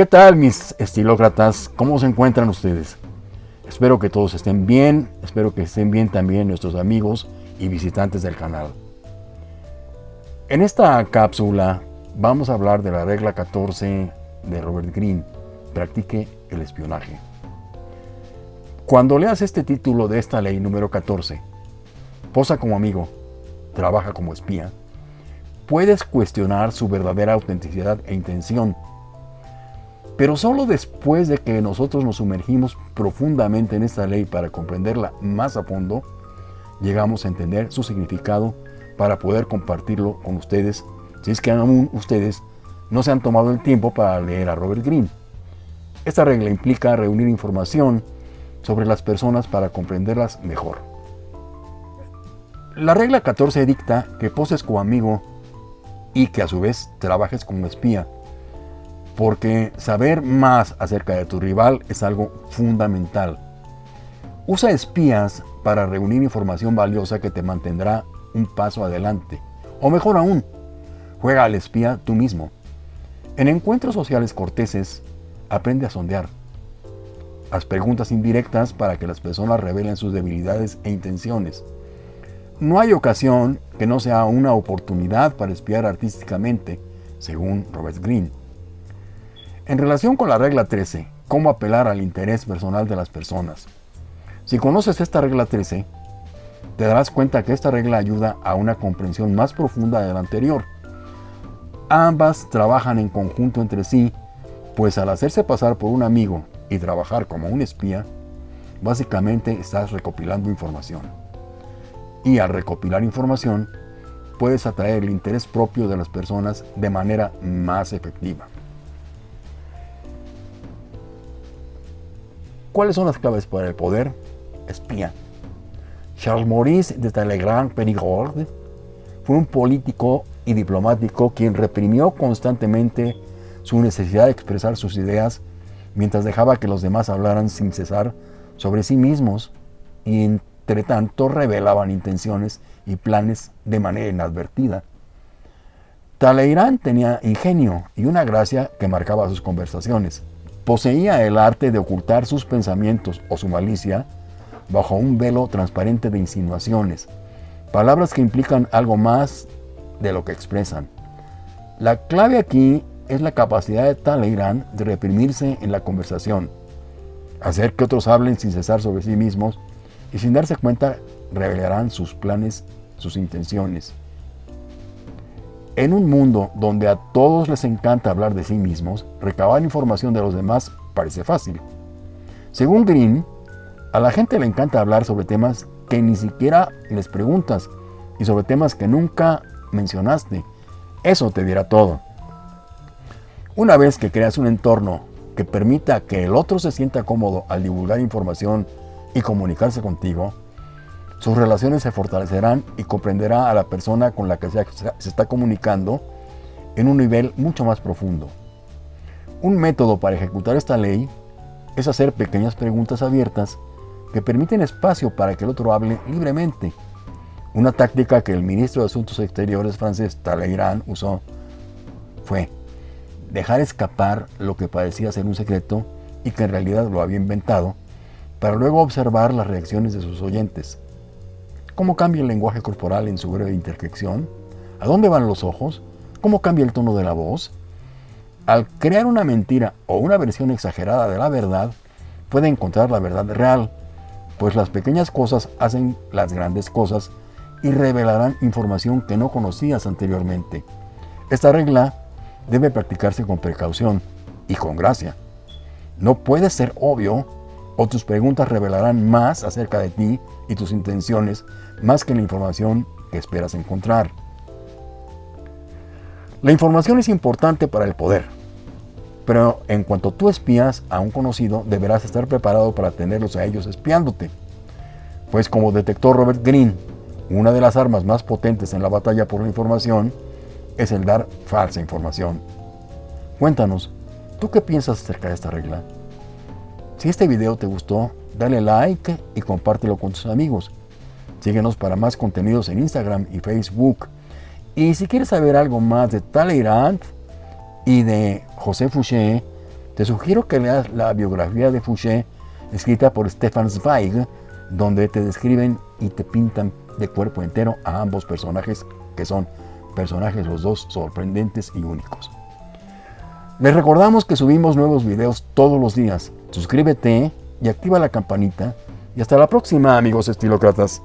¿Qué tal mis estilócratas? ¿Cómo se encuentran ustedes? Espero que todos estén bien, espero que estén bien también nuestros amigos y visitantes del canal. En esta cápsula vamos a hablar de la regla 14 de Robert Greene, practique el espionaje. Cuando leas este título de esta ley número 14, posa como amigo, trabaja como espía, puedes cuestionar su verdadera autenticidad e intención pero solo después de que nosotros nos sumergimos profundamente en esta ley para comprenderla más a fondo, llegamos a entender su significado para poder compartirlo con ustedes, si es que aún ustedes no se han tomado el tiempo para leer a Robert Greene. Esta regla implica reunir información sobre las personas para comprenderlas mejor. La regla 14 dicta que poses como amigo y que a su vez trabajes como espía porque saber más acerca de tu rival es algo fundamental. Usa espías para reunir información valiosa que te mantendrá un paso adelante. O mejor aún, juega al espía tú mismo. En encuentros sociales corteses, aprende a sondear. Haz preguntas indirectas para que las personas revelen sus debilidades e intenciones. No hay ocasión que no sea una oportunidad para espiar artísticamente, según Robert Greene. En relación con la regla 13, cómo apelar al interés personal de las personas. Si conoces esta regla 13, te darás cuenta que esta regla ayuda a una comprensión más profunda de la anterior. Ambas trabajan en conjunto entre sí, pues al hacerse pasar por un amigo y trabajar como un espía, básicamente estás recopilando información. Y al recopilar información, puedes atraer el interés propio de las personas de manera más efectiva. ¿Cuáles son las claves para el poder? Espía. Charles Maurice de Talleyrand Périgord fue un político y diplomático quien reprimió constantemente su necesidad de expresar sus ideas mientras dejaba que los demás hablaran sin cesar sobre sí mismos y entre tanto revelaban intenciones y planes de manera inadvertida. Talleyrand tenía ingenio y una gracia que marcaba sus conversaciones. Poseía el arte de ocultar sus pensamientos o su malicia bajo un velo transparente de insinuaciones, palabras que implican algo más de lo que expresan. La clave aquí es la capacidad de Talleyrand de reprimirse en la conversación, hacer que otros hablen sin cesar sobre sí mismos y sin darse cuenta revelarán sus planes, sus intenciones. En un mundo donde a todos les encanta hablar de sí mismos, recabar información de los demás parece fácil. Según Green, a la gente le encanta hablar sobre temas que ni siquiera les preguntas y sobre temas que nunca mencionaste. Eso te dirá todo. Una vez que creas un entorno que permita que el otro se sienta cómodo al divulgar información y comunicarse contigo, sus relaciones se fortalecerán y comprenderá a la persona con la que se está comunicando en un nivel mucho más profundo. Un método para ejecutar esta ley es hacer pequeñas preguntas abiertas que permiten espacio para que el otro hable libremente. Una táctica que el ministro de Asuntos Exteriores francés Talleyrand usó fue dejar escapar lo que parecía ser un secreto y que en realidad lo había inventado, para luego observar las reacciones de sus oyentes. ¿Cómo cambia el lenguaje corporal en su breve interjección? ¿A dónde van los ojos? ¿Cómo cambia el tono de la voz? Al crear una mentira o una versión exagerada de la verdad, puede encontrar la verdad real, pues las pequeñas cosas hacen las grandes cosas y revelarán información que no conocías anteriormente. Esta regla debe practicarse con precaución y con gracia. No puede ser obvio o tus preguntas revelarán más acerca de ti y tus intenciones más que la información que esperas encontrar. La información es importante para el poder, pero en cuanto tú espías a un conocido, deberás estar preparado para tenerlos a ellos espiándote. Pues como detectó Robert Greene, una de las armas más potentes en la batalla por la información es el dar falsa información. Cuéntanos, ¿tú qué piensas acerca de esta regla? Si este video te gustó, dale like y compártelo con tus amigos. Síguenos para más contenidos en Instagram y Facebook. Y si quieres saber algo más de Talleyrand y de José Fouché, Te sugiero que leas la biografía de Fouché, escrita por Stefan Zweig, donde te describen y te pintan de cuerpo entero a ambos personajes, que son personajes los dos sorprendentes y únicos. Les recordamos que subimos nuevos videos todos los días. Suscríbete y activa la campanita. Y hasta la próxima, amigos estilócratas.